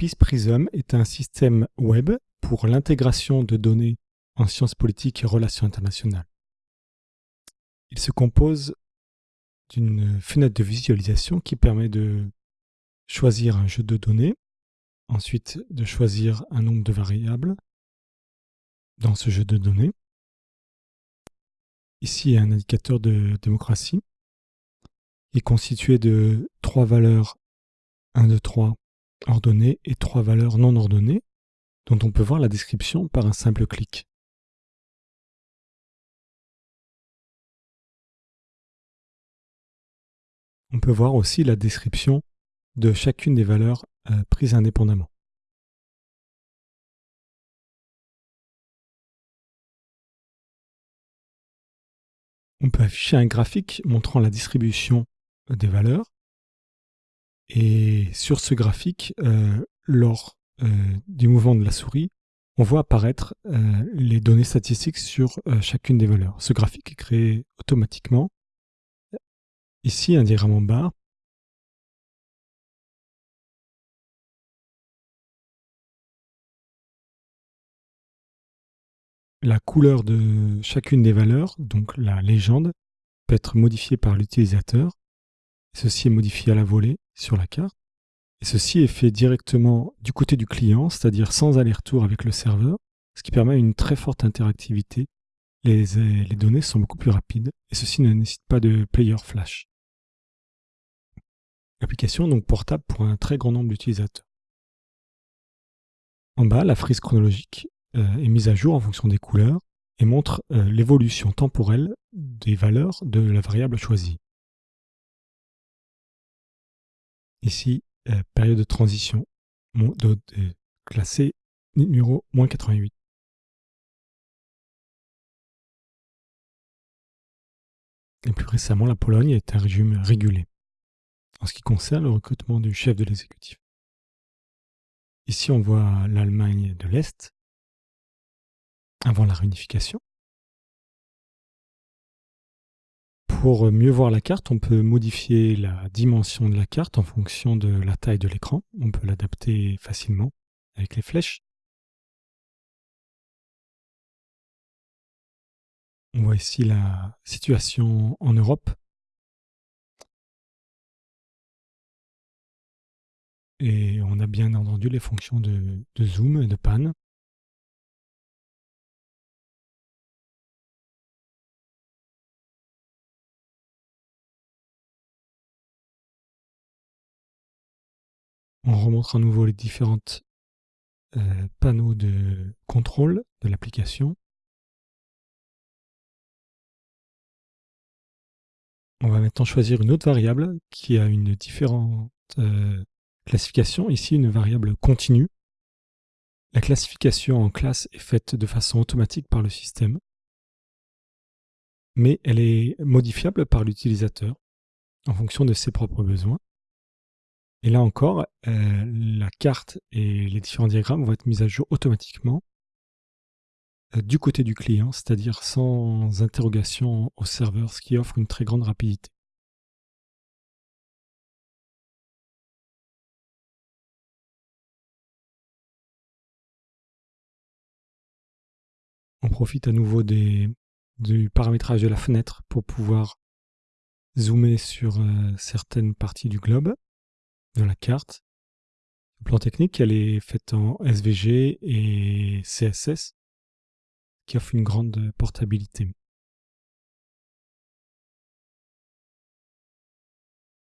Peace Prism est un système web pour l'intégration de données en sciences politiques et relations internationales. Il se compose d'une fenêtre de visualisation qui permet de choisir un jeu de données, ensuite de choisir un nombre de variables dans ce jeu de données. Ici, un indicateur de démocratie est constitué de trois valeurs 1, 2, 3 ordonnées et trois valeurs non ordonnées dont on peut voir la description par un simple clic. On peut voir aussi la description de chacune des valeurs euh, prises indépendamment. On peut afficher un graphique montrant la distribution des valeurs. Et sur ce graphique, euh, lors euh, du mouvement de la souris, on voit apparaître les données statistiques sur chacune des valeurs. Ce graphique est créé automatiquement Ici, un diagramme en bas. La couleur de chacune des valeurs, donc la légende, peut être modifiée par l'utilisateur. Ceci est modifié à la volée sur la carte. Et ceci est fait directement du côté du client, c'est-à-dire sans aller-retour avec le serveur, ce qui permet une très forte interactivité. Les, les données sont beaucoup plus rapides et ceci ne nécessite pas de player flash application donc portable pour un très grand nombre d'utilisateurs. En bas, la frise chronologique euh, est mise à jour en fonction des couleurs et montre euh, l'évolution temporelle des valeurs de la variable choisie. Ici, euh, période de transition classée numéro moins 88. Et plus récemment, la Pologne est un régime régulé en ce qui concerne le recrutement du chef de l'exécutif. Ici, on voit l'Allemagne de l'Est avant la réunification. Pour mieux voir la carte, on peut modifier la dimension de la carte en fonction de la taille de l'écran. On peut l'adapter facilement avec les flèches. On voit ici la situation en Europe Et on a bien entendu les fonctions de, zoom et de pan. On remontre à nouveau les différents euh, panneaux de contrôle de l'application. On va maintenant choisir une autre variable qui a une différente euh, Classification, ici une variable continue. La classification en classe est faite de façon automatique par le système, mais elle est modifiable par l'utilisateur en fonction de ses propres besoins. Et là encore, euh, la carte et les différents diagrammes vont être mis à jour automatiquement euh, du côté du client, c'est-à-dire sans interrogation au serveur, ce qui offre une très grande rapidité. On profite à nouveau du paramétrage de la fenêtre pour pouvoir zoomer sur euh, certaines parties du globe, de la carte. Le plan technique, elle est faite en SVG et CSS, qui offre une grande portabilité.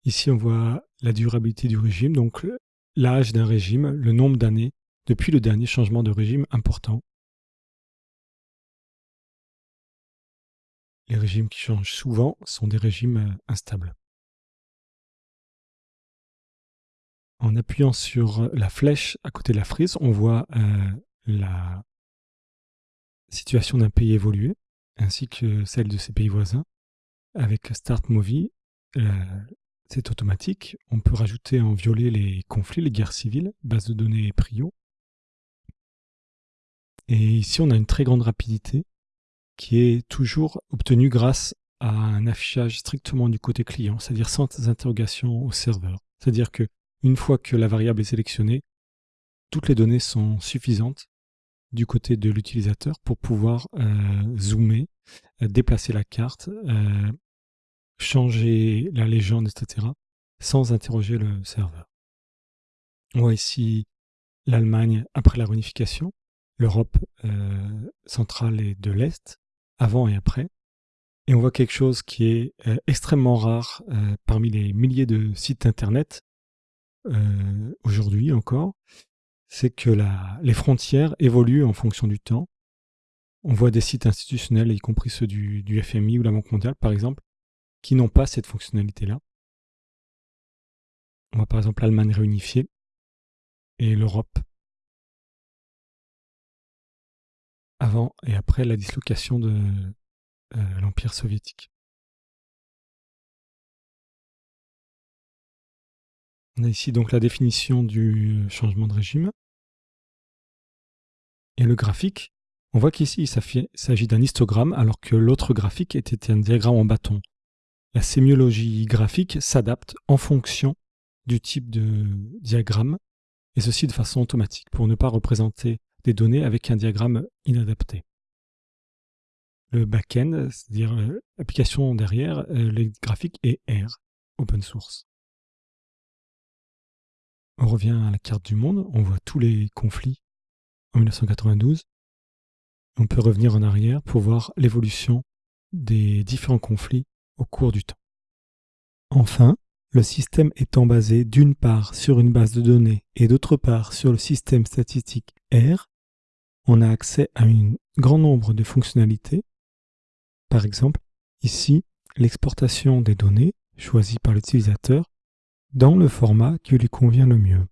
Ici, on voit la durabilité du régime, donc l'âge d'un régime, le nombre d'années depuis le dernier changement de régime important. Les régimes qui changent souvent sont des régimes euh, instables. En appuyant sur la flèche à côté de la frise, on voit euh, la situation d'un pays évolué, ainsi que celle de ses pays voisins. Avec Start Movie, euh, c'est automatique. On peut rajouter en violet les conflits, les guerres civiles, base de données Prio. Et ici, on a une très grande rapidité qui est toujours obtenu grâce à un affichage strictement du côté client, c'est-à-dire sans interrogation au serveur. C'est-à-dire que une fois que la variable est sélectionnée, toutes les données sont suffisantes du côté de l'utilisateur pour pouvoir euh, zoomer, euh, déplacer la carte, euh, changer la légende, etc., sans interroger le serveur. On voit ici l'Allemagne après la réunification, l'Europe centrale et de l'Est, avant et après. Et on voit quelque chose qui est extrêmement rare parmi les milliers de sites Internet aujourd'hui encore, c'est que les frontières évoluent en fonction du temps. On voit des sites institutionnels, y compris ceux du, FMI ou la Banque mondiale, par exemple, qui n'ont pas cette fonctionnalité-là. On voit par exemple l'Allemagne réunifiée et l'Europe avant et après la dislocation de euh, l'Empire soviétique. On a ici donc la définition du changement de régime. Et le graphique, on voit qu'ici il s'agit d'un histogramme alors que l'autre graphique était un diagramme en bâton. La sémiologie graphique s'adapte en fonction du type de diagramme, et ceci de façon automatique pour ne pas représenter des données avec un diagramme inadapté. Le back-end, c'est-à-dire euh, l'application derrière, euh, les graphiques est R, open source. On revient à la carte du monde, on voit tous les conflits en 1992. On peut revenir en arrière pour voir l'évolution des différents conflits au cours du temps. Enfin, le système étant basé d'une part sur une base de données et d'autre part sur le système statistique R, on a accès à un grand nombre de fonctionnalités. Par exemple, ici, l'exportation des données choisies par l'utilisateur dans le format qui lui convient le mieux.